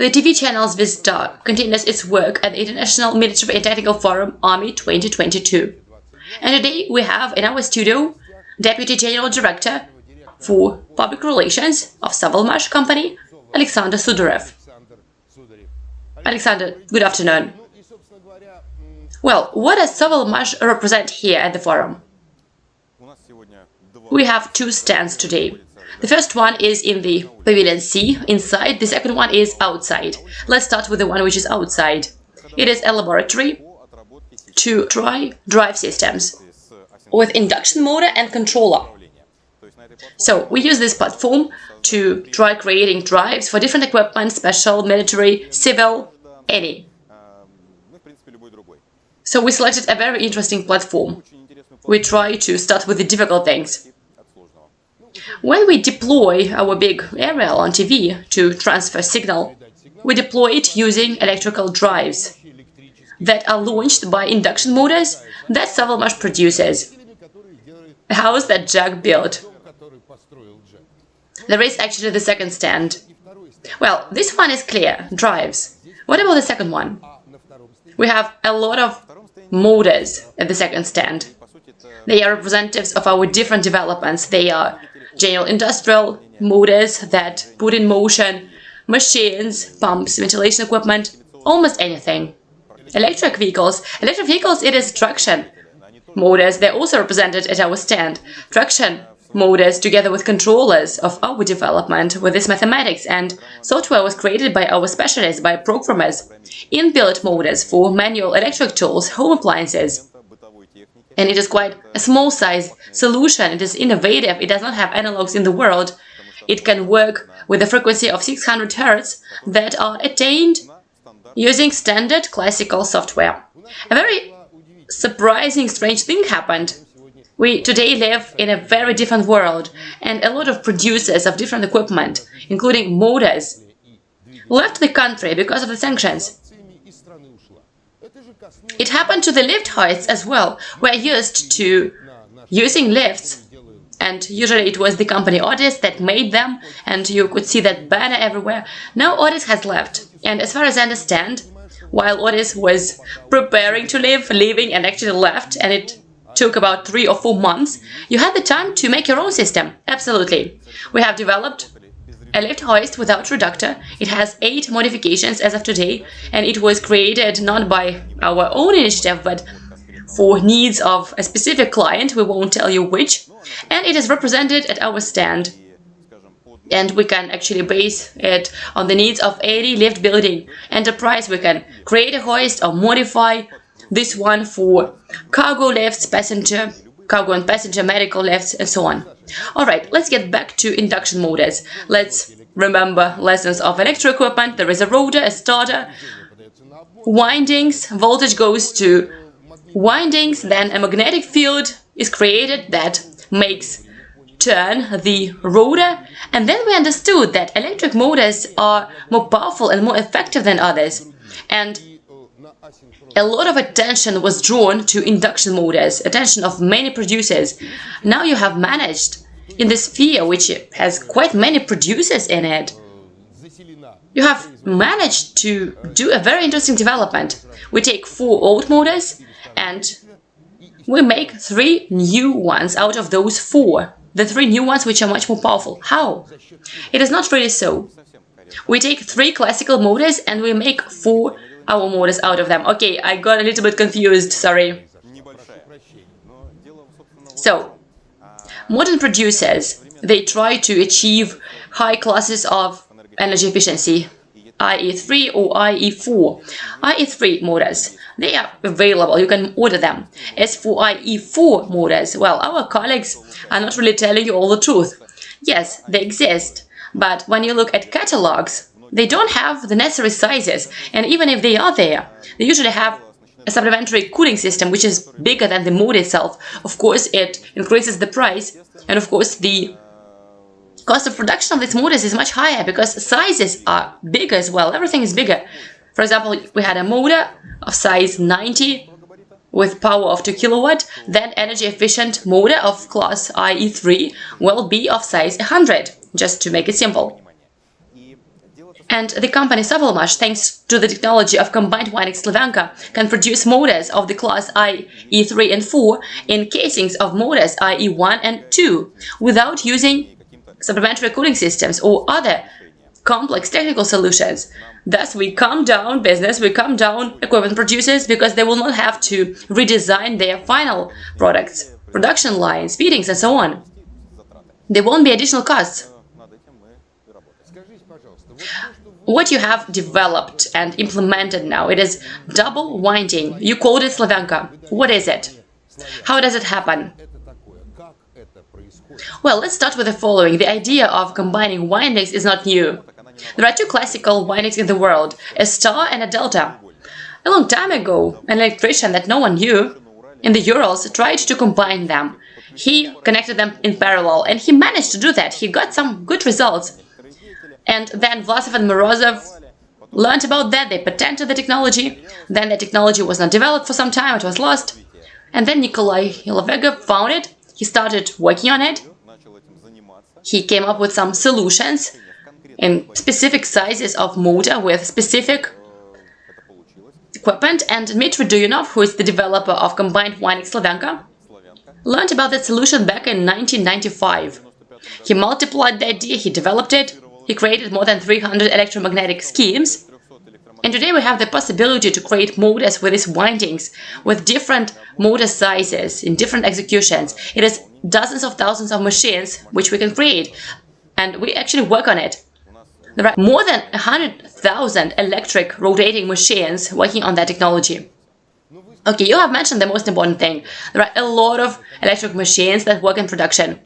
The TV channel's Zvezda continues its work at the International Military and Technical Forum Army 2022. And today we have in our studio Deputy General Director for Public Relations of Sovelmash Company, Alexander Sudarev. Alexander, good afternoon. Well, what does Sovelmash represent here at the forum? We have two stands today. The first one is in the Pavilion C, inside, the second one is outside. Let's start with the one which is outside. It is a laboratory to try drive systems with induction motor and controller. So we use this platform to try creating drives for different equipment, special, military, civil, any. So we selected a very interesting platform. We try to start with the difficult things. When we deploy our big aerial on TV to transfer signal, we deploy it using electrical drives that are launched by induction motors that Sovelmash produces. A house that Jack built. There is actually the second stand. Well, this one is clear, drives. What about the second one? We have a lot of motors at the second stand. They are representatives of our different developments. They are general industrial motors that put in motion machines, pumps, ventilation equipment, almost anything. Electric vehicles. Electric vehicles, it is traction motors. They're also represented at our stand. Traction motors together with controllers of our development with this mathematics and software was created by our specialists, by programmers. Inbuilt motors for manual electric tools, home appliances. And it is quite a small size solution. It is innovative. It does not have analogs in the world. It can work with a frequency of 600 Hz that are attained using standard classical software. A very surprising, strange thing happened. We today live in a very different world, and a lot of producers of different equipment, including motors, left the country because of the sanctions. It happened to the lift hoists as well. We're used to using lifts, and usually it was the company Otis that made them, and you could see that banner everywhere. Now Otis has left, and as far as I understand, while Otis was preparing to leave, leaving and actually left, and it took about three or four months, you had the time to make your own system. Absolutely. We have developed a lift hoist without reductor. It has eight modifications as of today, and it was created not by our own initiative, but for needs of a specific client, we won't tell you which, and it is represented at our stand. And we can actually base it on the needs of any lift building enterprise. We can create a hoist or modify this one for cargo lifts, passenger, cargo and passenger, medical lifts, and so on. Alright, let's get back to induction motors. Let's remember lessons of electric equipment. There is a rotor, a stator, windings, voltage goes to windings, then a magnetic field is created that makes turn the rotor and then we understood that electric motors are more powerful and more effective than others and a lot of attention was drawn to induction motors, attention of many producers. Now you have managed, in this sphere which has quite many producers in it, you have managed to do a very interesting development. We take four old motors and we make three new ones out of those four. The three new ones which are much more powerful. How? It is not really so. We take three classical motors and we make four our motors out of them. Okay, I got a little bit confused, sorry. So, modern producers, they try to achieve high classes of energy efficiency, IE3 or IE4. IE3 motors, they are available, you can order them. As for IE4 motors, well, our colleagues are not really telling you all the truth. Yes, they exist, but when you look at catalogs, they don't have the necessary sizes, and even if they are there, they usually have a supplementary cooling system which is bigger than the motor itself. Of course, it increases the price, and of course, the cost of production of these motors is much higher because sizes are bigger as well. Everything is bigger. For example, we had a motor of size 90 with power of 2 kilowatt, then energy efficient motor of class IE3 will be of size 100, just to make it simple. And the company Sovelmash, thanks to the technology of combined winding Slavyanka, can produce motors of the class IE3 and 4 in casings of motors IE1 and 2 without using supplementary cooling systems or other complex technical solutions. Thus, we calm down business, we calm down equipment producers because they will not have to redesign their final products, production lines, feedings, and so on. There won't be additional costs. What you have developed and implemented now, it is double winding. You called it Slavyanka. What is it? How does it happen? Well, let's start with the following. The idea of combining windings is not new. There are two classical windings in the world, a star and a delta. A long time ago, an electrician that no one knew in the Urals tried to combine them. He connected them in parallel, and he managed to do that. He got some good results. And then Vlasov and Morozov learned about that, they patented the technology, then the technology was not developed for some time, it was lost. And then Nikolai Yalovega found it, he started working on it, he came up with some solutions in specific sizes of motor with specific equipment, and Dmitry Duyunov, who is the developer of combined winding Slavyanka, learned about that solution back in 1995. He multiplied the idea, he developed it, he created more than 300 electromagnetic schemes, and today we have the possibility to create motors with these windings, with different motor sizes, in different executions. It is dozens of thousands of machines which we can create, and we actually work on it. There are more than 100,000 electric rotating machines working on that technology. Okay, you have mentioned the most important thing. There are a lot of electric machines that work in production.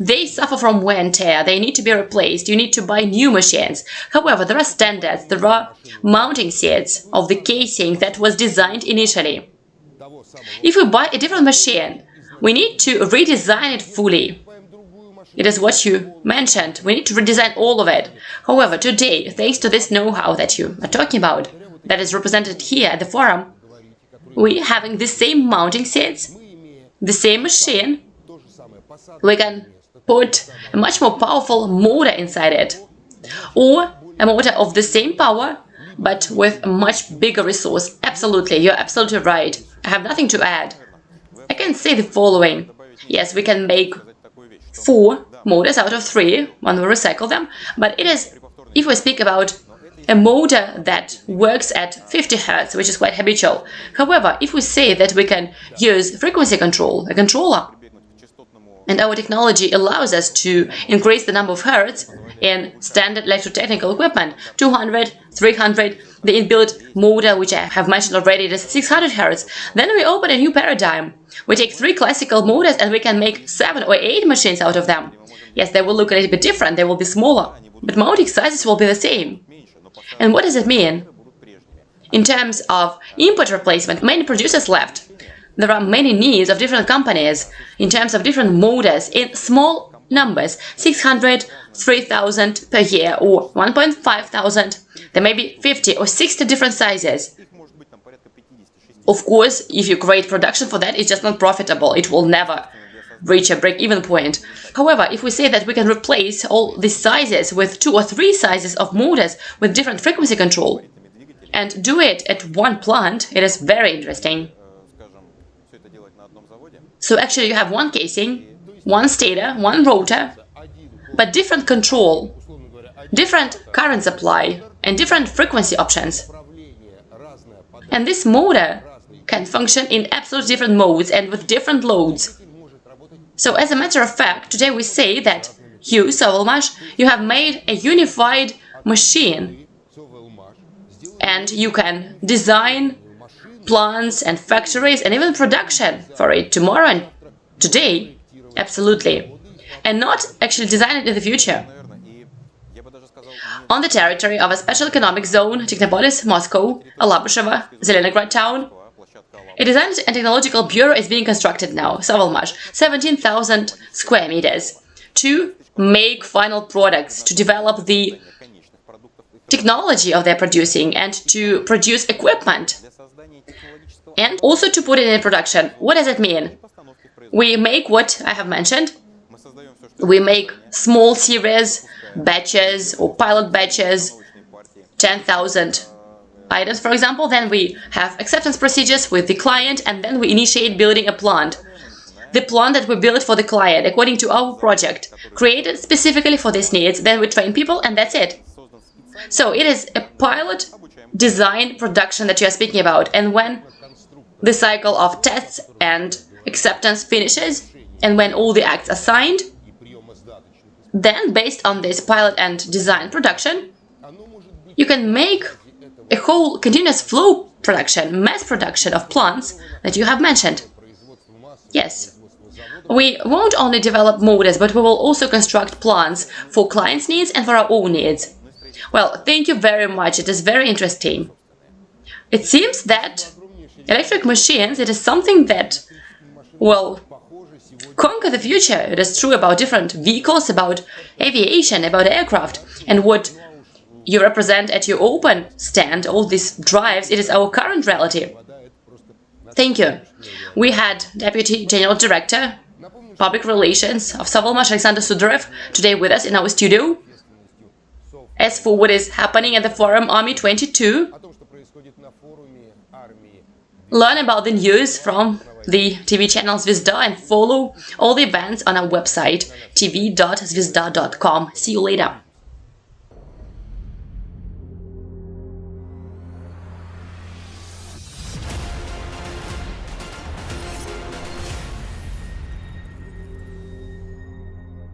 They suffer from wear and tear, they need to be replaced, you need to buy new machines. However, there are standards, there are mounting sets of the casing that was designed initially. If we buy a different machine, we need to redesign it fully. It is what you mentioned, we need to redesign all of it. However, today, thanks to this know-how that you are talking about, that is represented here at the forum, we having the same mounting sets, the same machine, we can put a much more powerful motor inside it. Or a motor of the same power, but with a much bigger resource. Absolutely, you're absolutely right. I have nothing to add. I can say the following. Yes, we can make four motors out of three when we recycle them, but it is, if we speak about a motor that works at 50 Hz, which is quite habitual. However, if we say that we can use frequency control, a controller, and our technology allows us to increase the number of hertz in standard electrotechnical equipment, 200, 300, the inbuilt motor, which I have mentioned already, is 600 hertz. Then we open a new paradigm. We take three classical motors and we can make seven or eight machines out of them. Yes, they will look a little bit different, they will be smaller, but mounting sizes will be the same. And what does it mean? In terms of input replacement, many producers left there are many needs of different companies in terms of different motors in small numbers 600 3000 per year or 1.5 thousand there may be 50 or 60 different sizes of course if you create production for that it's just not profitable it will never reach a break-even point. However, if we say that we can replace all these sizes with two or three sizes of motors with different frequency control and do it at one plant, it is very interesting. So actually you have one casing, one stator, one rotor, but different control, different current supply, and different frequency options. And this motor can function in absolutely different modes and with different loads. So as a matter of fact, today we say that you, Sovelmash, you have made a unified machine and you can design plants and factories and even production for it tomorrow and today, absolutely, and not actually design it in the future. On the territory of a special economic zone, Technopolis, Moscow, Alabushevo, Zelenograd town, a design and technological bureau is being constructed now, Sovelmash, 17,000 square meters, to make final products, to develop the technology of their producing and to produce equipment and also to put it in production. What does it mean? We make what I have mentioned. We make small series, batches or pilot batches 10,000 items, for example, then we have acceptance procedures with the client and then we initiate building a plant. The plant that we build for the client according to our project, created specifically for these needs, then we train people and that's it. So it is a pilot design production that you are speaking about and when the cycle of tests and acceptance finishes and when all the acts are signed, then based on this pilot and design production, you can make a whole continuous flow production, mass production of plants that you have mentioned. Yes. We won't only develop motors, but we will also construct plants for clients' needs and for our own needs. Well, thank you very much. It is very interesting. It seems that electric machines, it is something that, will conquer the future. It is true about different vehicles, about aviation, about aircraft. And what you represent at your open stand, all these drives, it is our current reality. Thank you. We had Deputy General Director, Public Relations of Sovelmash Alexander Sudarev today with us in our studio. As for what is happening at the forum Army 22, learn about the news from the TV channel Zvezda and follow all the events on our website tv.zvezda.com. See you later.